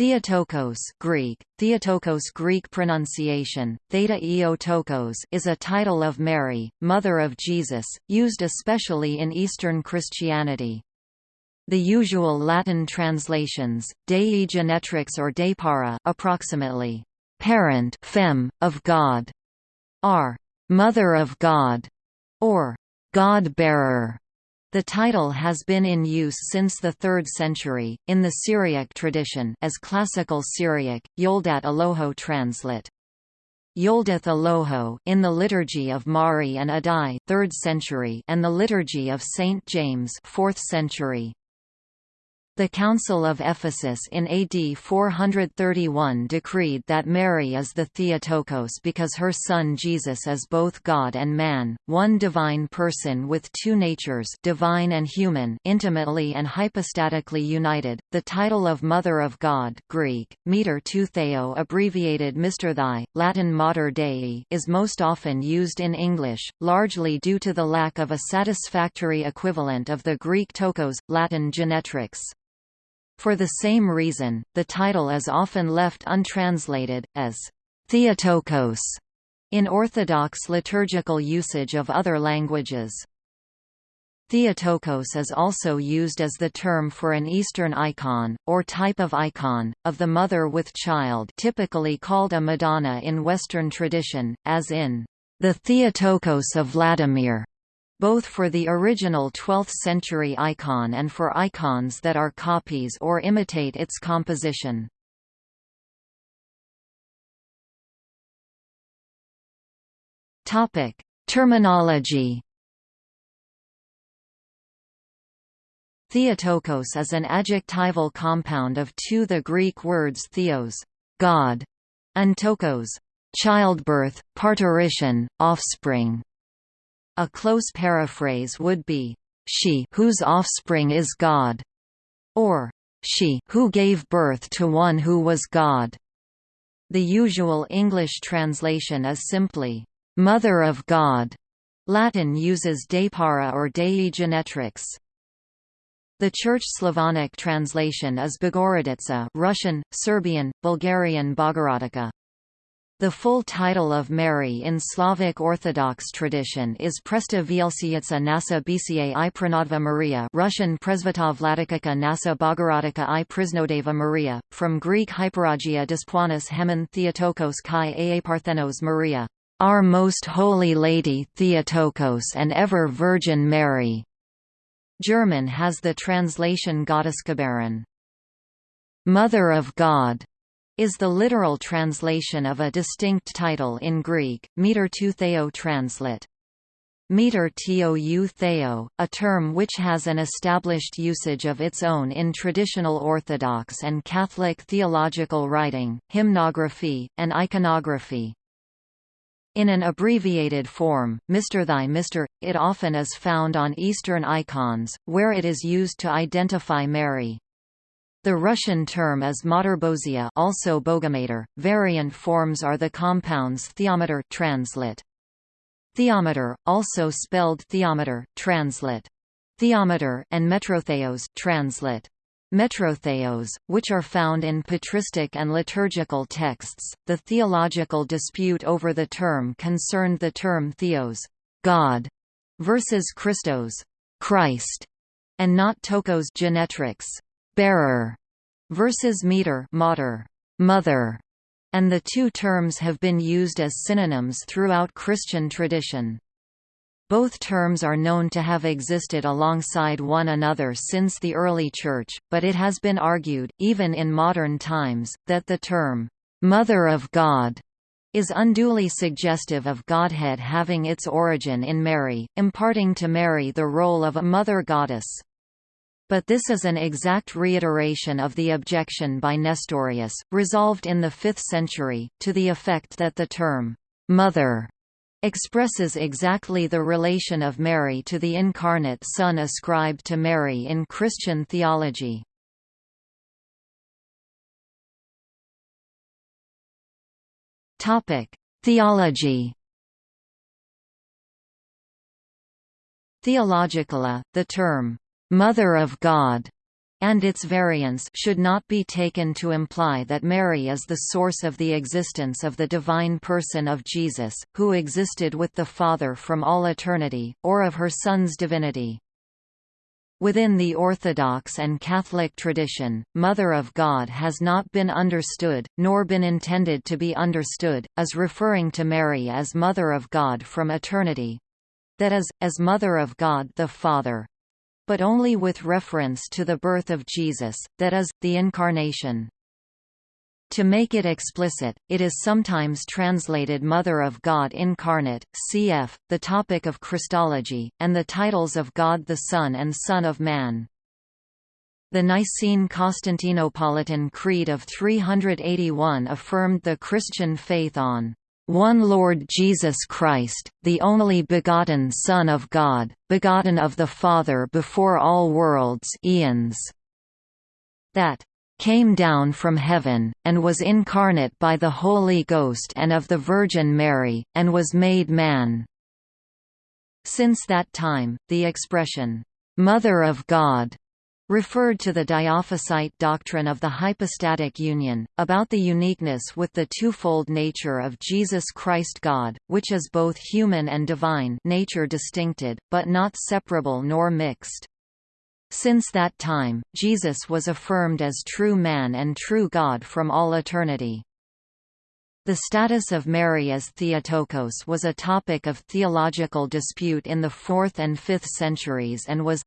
Theotokos Greek, Theotokos Greek pronunciation, Theta Eotokos is a title of Mary, Mother of Jesus, used especially in Eastern Christianity. The usual Latin translations, Dei Genetrix or Deipara approximately, parent fem, of God, are Mother of God, or God-bearer. The title has been in use since the 3rd century, in the Syriac tradition as Classical Syriac, Yoldat Aloho translate. Yoldath Aloho in the Liturgy of Mari and Addai 3rd century and the Liturgy of St. James 4th century. The Council of Ephesus in AD 431 decreed that Mary is the Theotokos because her son Jesus is both God and man, one divine person with two natures divine and human intimately and hypostatically united. The title of Mother of God Greek, Meter to Theo abbreviated Mistherthai, Latin Mater Dei is most often used in English, largely due to the lack of a satisfactory equivalent of the Greek tokos, Latin genetrix. For the same reason, the title is often left untranslated, as Theotokos in Orthodox liturgical usage of other languages. Theotokos is also used as the term for an Eastern icon, or type of icon, of the mother with child typically called a Madonna in Western tradition, as in the Theotokos of Vladimir both for the original 12th-century icon and for icons that are copies or imitate its composition. Terminology Theotokos is an adjectival compound of two the Greek words theos, God, and tokos, childbirth, parturition, offspring. A close paraphrase would be, she whose offspring is God, or she who gave birth to one who was God. The usual English translation is simply, Mother of God. Latin uses Deipara or Dei Genetrix. The Church Slavonic translation is Bogorodica Russian, Serbian, Bulgarian Bogorodica. The full title of Mary in Slavic Orthodox tradition is Presta Vielsietsa Nasa Bca i Pranadva Maria Russian Presvita Vladikaka Nasa Bogorodica i Prisnodeva Maria, from Greek Hyperagia Disponis Hemen Theotokos Kai Aa Parthenos Maria, Our Most Holy Lady Theotokos and Ever Virgin Mary. German has the translation Gottesgeberin. Mother of God is the literal translation of a distinct title in Greek, meter to theo translate. Meter tou theo, a term which has an established usage of its own in traditional Orthodox and Catholic theological writing, hymnography, and iconography. In an abbreviated form, Mr. Thy Mr. It often is found on Eastern icons, where it is used to identify Mary. The Russian term is Materbozia also Bogomater. Variant forms are the compounds theometer translate. Theometer, also spelled theometer, translate. Theometer and metrotheos translate. Metrotheos, which are found in patristic and liturgical texts. The theological dispute over the term concerned the term theos, God, versus Christos, Christ, and not tokos genetrix bearer versus meter mater, mother, and the two terms have been used as synonyms throughout Christian tradition. Both terms are known to have existed alongside one another since the early Church, but it has been argued, even in modern times, that the term, "'Mother of God' is unduly suggestive of Godhead having its origin in Mary, imparting to Mary the role of a mother goddess. But this is an exact reiteration of the objection by Nestorius, resolved in the 5th century, to the effect that the term, "'mother' expresses exactly the relation of Mary to the incarnate Son ascribed to Mary in Christian theology. Theology Theologically, the term Mother of God and its variants should not be taken to imply that Mary is the source of the existence of the divine person of Jesus, who existed with the Father from all eternity, or of her Son's divinity. Within the Orthodox and Catholic tradition, Mother of God has not been understood, nor been intended to be understood, as referring to Mary as Mother of God from eternity—that is, as Mother of God the Father but only with reference to the birth of Jesus, that is, the Incarnation. To make it explicit, it is sometimes translated Mother of God Incarnate, cf. the topic of Christology, and the titles of God the Son and Son of Man. The Nicene Constantinopolitan Creed of 381 affirmed the Christian faith on one Lord Jesus Christ, the only begotten Son of God, begotten of the Father before all worlds eons, that came down from heaven, and was incarnate by the Holy Ghost and of the Virgin Mary, and was made man." Since that time, the expression, "'Mother of God' referred to the Dyophysite doctrine of the hypostatic union, about the uniqueness with the twofold nature of Jesus Christ God, which is both human and divine nature distincted, but not separable nor mixed. Since that time, Jesus was affirmed as true man and true God from all eternity. The status of Mary as Theotokos was a topic of theological dispute in the 4th and 5th centuries and was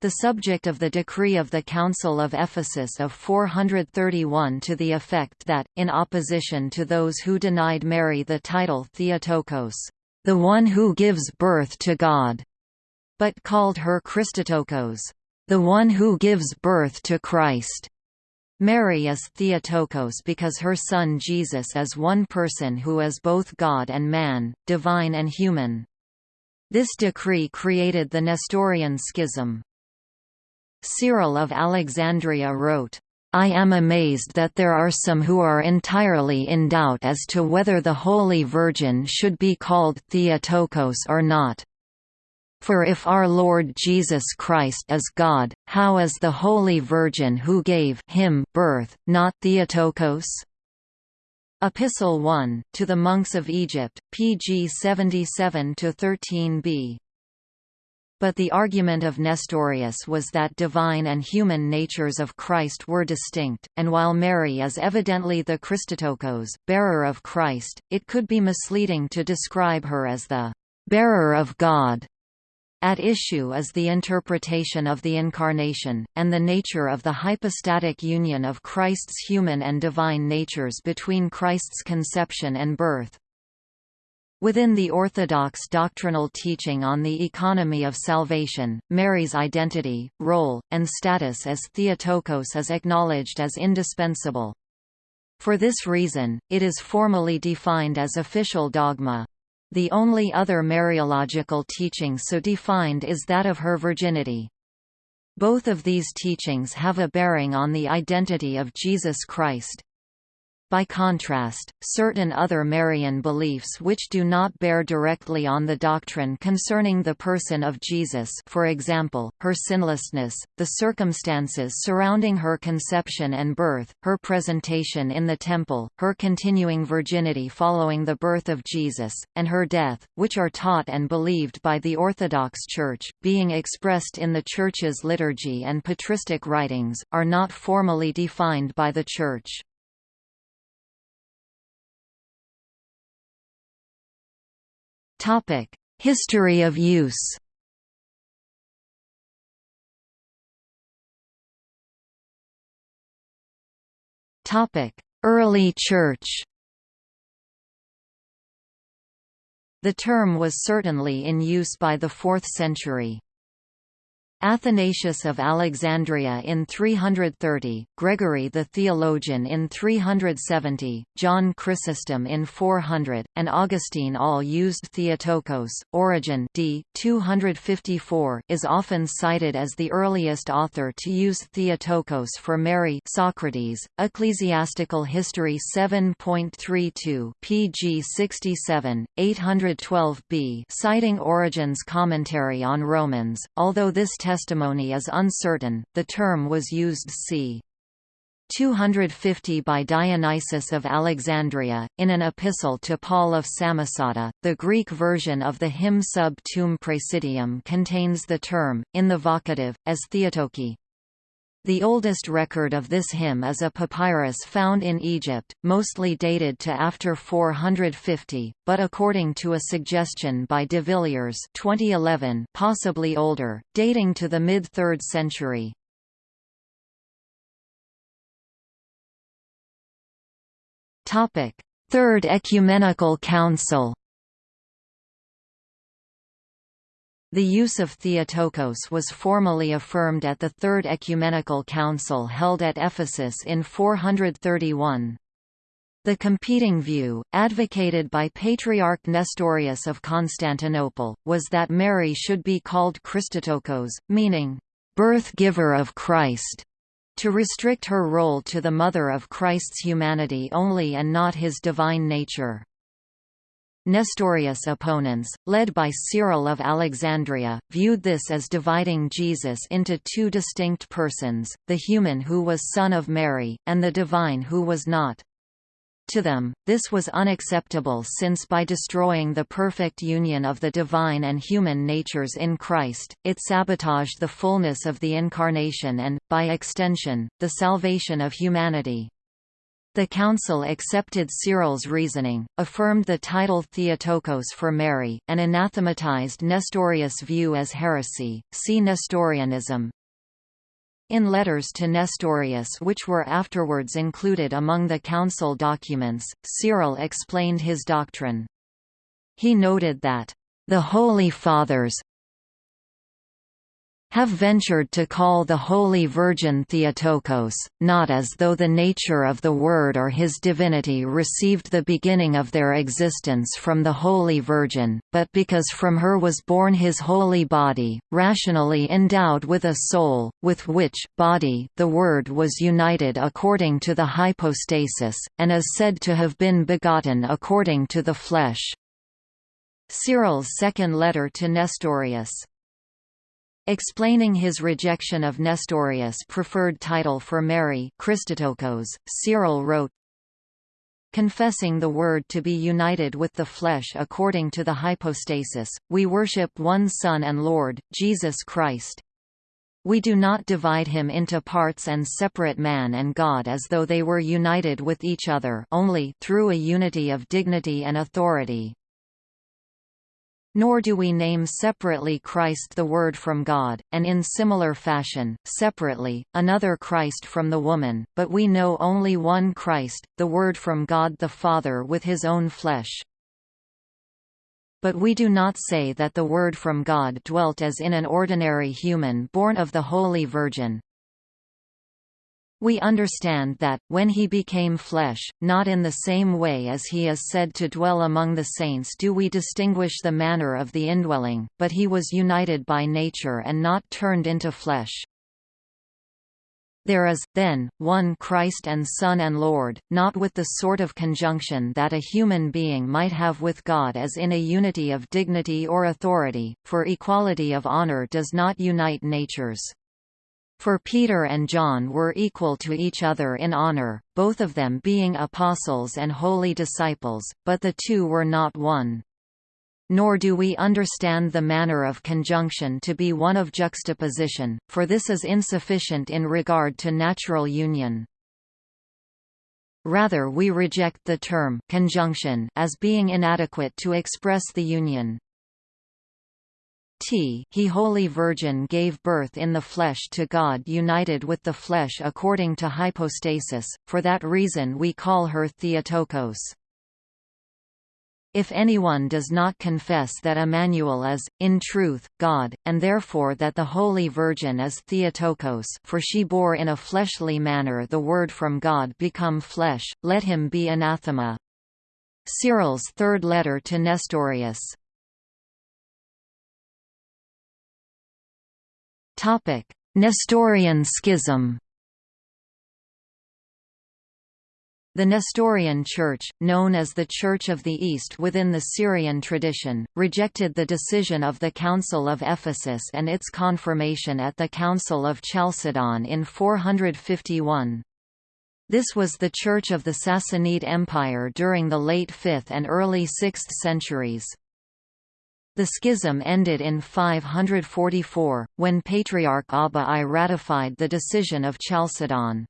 the subject of the decree of the Council of Ephesus of 431 to the effect that, in opposition to those who denied Mary the title Theotokos, the one who gives birth to God, but called her Christotokos, the one who gives birth to Christ. Mary is Theotokos because her son Jesus is one person who is both God and man, divine and human. This decree created the Nestorian schism. Cyril of Alexandria wrote, I am amazed that there are some who are entirely in doubt as to whether the Holy Virgin should be called Theotokos or not. For if our Lord Jesus Christ is God, how is the Holy Virgin who gave him birth, not Theotokos? Epistle 1, to the monks of Egypt, pg 77–13b but the argument of Nestorius was that divine and human natures of Christ were distinct, and while Mary is evidently the Christotokos, bearer of Christ, it could be misleading to describe her as the bearer of God. At issue is the interpretation of the Incarnation, and the nature of the hypostatic union of Christ's human and divine natures between Christ's conception and birth. Within the Orthodox doctrinal teaching on the economy of salvation, Mary's identity, role, and status as Theotokos is acknowledged as indispensable. For this reason, it is formally defined as official dogma. The only other Mariological teaching so defined is that of her virginity. Both of these teachings have a bearing on the identity of Jesus Christ. By contrast, certain other Marian beliefs which do not bear directly on the doctrine concerning the person of Jesus for example, her sinlessness, the circumstances surrounding her conception and birth, her presentation in the temple, her continuing virginity following the birth of Jesus, and her death, which are taught and believed by the Orthodox Church, being expressed in the Church's liturgy and patristic writings, are not formally defined by the Church. History of use. Topic: Early Church. The term was certainly in use by the 4th century. Athanasius of Alexandria in 330, Gregory the Theologian in 370, John Chrysostom in 400, and Augustine all used Theotokos. Origen d. 254 is often cited as the earliest author to use Theotokos for Mary Socrates, Ecclesiastical History 7.32 pg 67, 812b citing Origen's commentary on Romans, although this text testimony is uncertain, the term was used c. 250 by Dionysius of Alexandria, in an epistle to Paul of Samosata. The Greek version of the hymn Sub Tuum Praesidium contains the term, in the vocative, as Theotoki. The oldest record of this hymn is a papyrus found in Egypt, mostly dated to after 450, but according to a suggestion by de Villiers 2011, possibly older, dating to the mid-3rd century. Third Ecumenical Council The use of Theotokos was formally affirmed at the Third Ecumenical Council held at Ephesus in 431. The competing view, advocated by Patriarch Nestorius of Constantinople, was that Mary should be called Christotokos, meaning, birth-giver of Christ to restrict her role to the mother of Christ's humanity only and not his divine nature. Nestorius opponents, led by Cyril of Alexandria, viewed this as dividing Jesus into two distinct persons, the human who was son of Mary, and the divine who was not. To them, this was unacceptable since by destroying the perfect union of the divine and human natures in Christ, it sabotaged the fullness of the Incarnation and, by extension, the salvation of humanity. The Council accepted Cyril's reasoning, affirmed the title Theotokos for Mary, and anathematized Nestorius' view as heresy. See Nestorianism, in letters to Nestorius which were afterwards included among the council documents, Cyril explained his doctrine. He noted that, "...the Holy Fathers, have ventured to call the Holy Virgin Theotokos, not as though the nature of the Word or his divinity received the beginning of their existence from the Holy Virgin, but because from her was born his holy body, rationally endowed with a soul, with which body the Word was united according to the hypostasis, and is said to have been begotten according to the flesh. Cyril's second letter to Nestorius Explaining his rejection of Nestorius' preferred title for Mary Christotokos, Cyril wrote, Confessing the Word to be united with the flesh according to the hypostasis, we worship one Son and Lord, Jesus Christ. We do not divide him into parts and separate man and God as though they were united with each other only through a unity of dignity and authority, nor do we name separately Christ the Word from God, and in similar fashion, separately, another Christ from the woman, but we know only one Christ, the Word from God the Father with his own flesh. But we do not say that the Word from God dwelt as in an ordinary human born of the Holy Virgin, we understand that, when he became flesh, not in the same way as he is said to dwell among the saints do we distinguish the manner of the indwelling, but he was united by nature and not turned into flesh. There is, then, one Christ and Son and Lord, not with the sort of conjunction that a human being might have with God as in a unity of dignity or authority, for equality of honor does not unite natures. For Peter and John were equal to each other in honor, both of them being apostles and holy disciples, but the two were not one. Nor do we understand the manner of conjunction to be one of juxtaposition, for this is insufficient in regard to natural union. Rather we reject the term conjunction as being inadequate to express the union. T he Holy Virgin gave birth in the flesh to God united with the flesh according to hypostasis, for that reason we call her Theotokos. If anyone does not confess that Emmanuel is, in truth, God, and therefore that the Holy Virgin is Theotokos for she bore in a fleshly manner the Word from God become flesh, let him be anathema. Cyril's third letter to Nestorius Nestorian schism The Nestorian Church, known as the Church of the East within the Syrian tradition, rejected the decision of the Council of Ephesus and its confirmation at the Council of Chalcedon in 451. This was the Church of the Sassanid Empire during the late 5th and early 6th centuries. The schism ended in 544, when Patriarch Abba I ratified the decision of Chalcedon.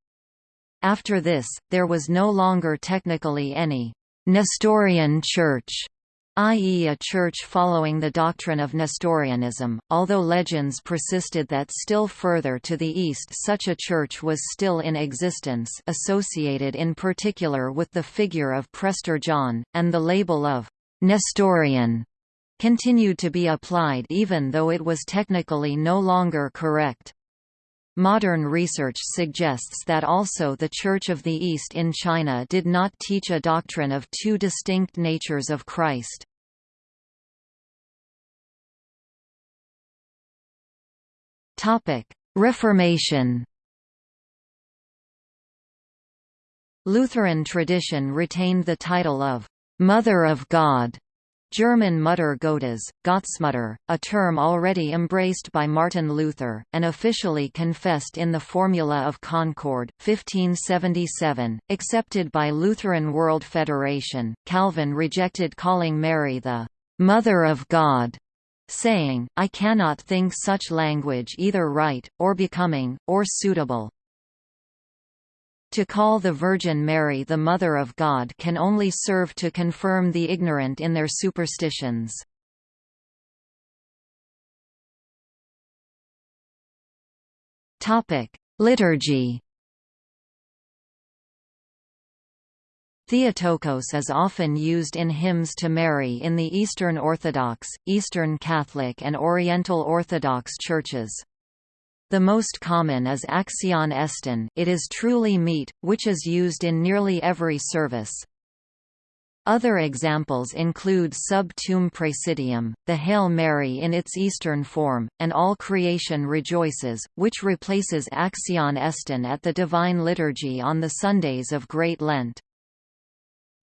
After this, there was no longer technically any Nestorian Church, i.e. a church following the doctrine of Nestorianism, although legends persisted that still further to the east such a church was still in existence associated in particular with the figure of Prester John, and the label of «Nestorian» continued to be applied even though it was technically no longer correct. Modern research suggests that also the Church of the East in China did not teach a doctrine of two distinct natures of Christ. Reformation Lutheran tradition retained the title of «Mother of God» German Mutter Gottes, Gottesmutter, a term already embraced by Martin Luther, and officially confessed in the Formula of Concord, 1577, accepted by Lutheran World Federation. Calvin rejected calling Mary the Mother of God, saying, I cannot think such language either right, or becoming, or suitable. To call the Virgin Mary the Mother of God can only serve to confirm the ignorant in their superstitions. Liturgy Theotokos is often used in hymns to Mary in the Eastern Orthodox, Eastern Catholic and Oriental Orthodox churches. The most common is Axion Estin it is truly meet, which is used in nearly every service. Other examples include Sub Tuum Praesidium, the Hail Mary in its Eastern form, and All Creation Rejoices, which replaces Axion Estin at the Divine Liturgy on the Sundays of Great Lent.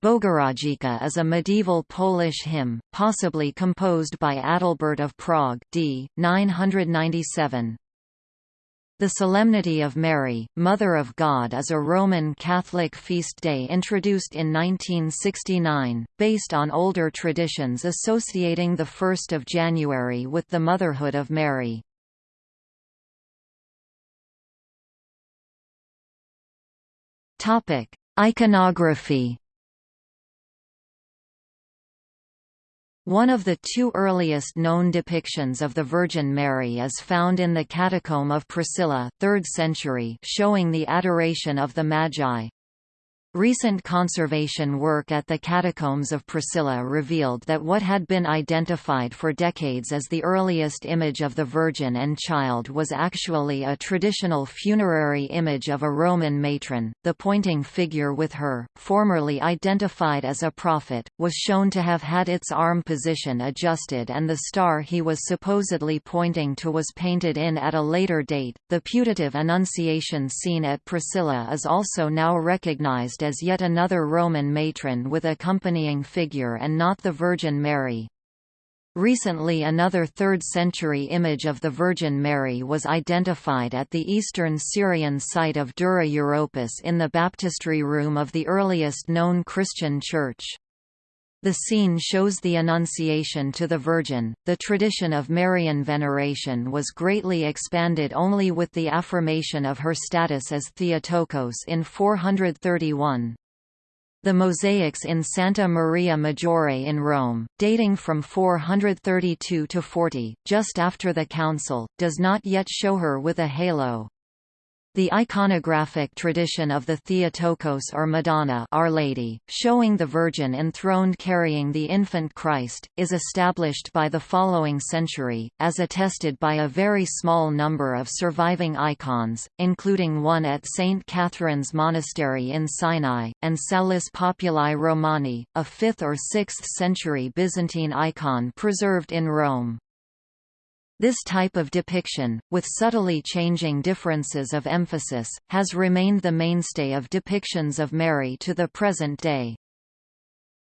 Bogurodzica is a medieval Polish hymn, possibly composed by Adalbert of Prague d. 997. The Solemnity of Mary, Mother of God is a Roman Catholic feast day introduced in 1969, based on older traditions associating the 1st of January with the motherhood of Mary. Iconography One of the two earliest known depictions of the Virgin Mary is found in the Catacomb of Priscilla 3rd century showing the adoration of the Magi. Recent conservation work at the Catacombs of Priscilla revealed that what had been identified for decades as the earliest image of the Virgin and Child was actually a traditional funerary image of a Roman matron. The pointing figure with her, formerly identified as a prophet, was shown to have had its arm position adjusted and the star he was supposedly pointing to was painted in at a later date. The putative Annunciation scene at Priscilla is also now recognized as yet another Roman matron with accompanying figure and not the Virgin Mary. Recently another 3rd-century image of the Virgin Mary was identified at the eastern Syrian site of Dura Europos in the baptistry room of the earliest known Christian church. The scene shows the Annunciation to the Virgin. The tradition of Marian veneration was greatly expanded only with the affirmation of her status as Theotokos in 431. The mosaics in Santa Maria Maggiore in Rome, dating from 432 to 40, just after the council, does not yet show her with a halo. The iconographic tradition of the Theotokos or Madonna Our Lady, showing the Virgin enthroned carrying the infant Christ, is established by the following century, as attested by a very small number of surviving icons, including one at St. Catherine's Monastery in Sinai, and Salus Populi Romani, a 5th or 6th century Byzantine icon preserved in Rome. This type of depiction, with subtly changing differences of emphasis, has remained the mainstay of depictions of Mary to the present day.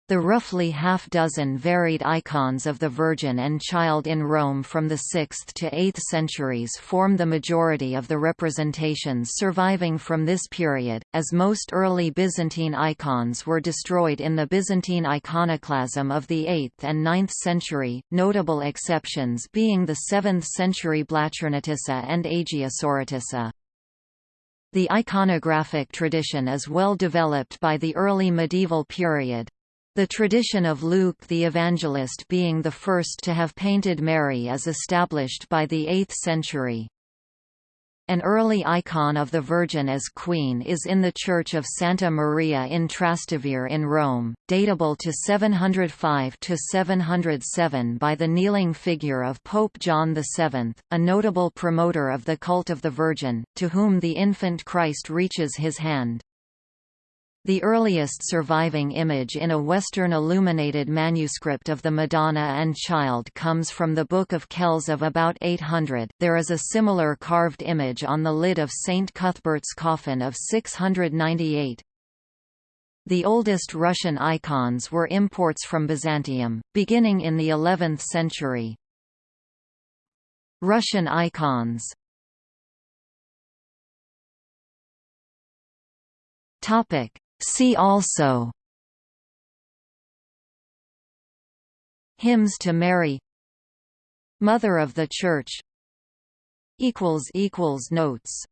The roughly half-dozen varied icons of the Virgin and Child in Rome from the 6th to 8th centuries form the majority of the representations surviving from this period, as most early Byzantine icons were destroyed in the Byzantine iconoclasm of the 8th and 9th century, notable exceptions being the 7th century Blachernitissa and Agiosoritissa. The iconographic tradition is well developed by the early medieval period. The tradition of Luke the Evangelist being the first to have painted Mary is established by the 8th century. An early icon of the Virgin as Queen is in the Church of Santa Maria in Trastevere in Rome, datable to 705–707 by the kneeling figure of Pope John VII, a notable promoter of the cult of the Virgin, to whom the infant Christ reaches his hand. The earliest surviving image in a Western illuminated manuscript of the Madonna and Child comes from the Book of Kells of about 800. There is a similar carved image on the lid of St. Cuthbert's coffin of 698. The oldest Russian icons were imports from Byzantium, beginning in the 11th century. Russian icons Topic See also. Hymns to Mary. Mother of the Church. Notes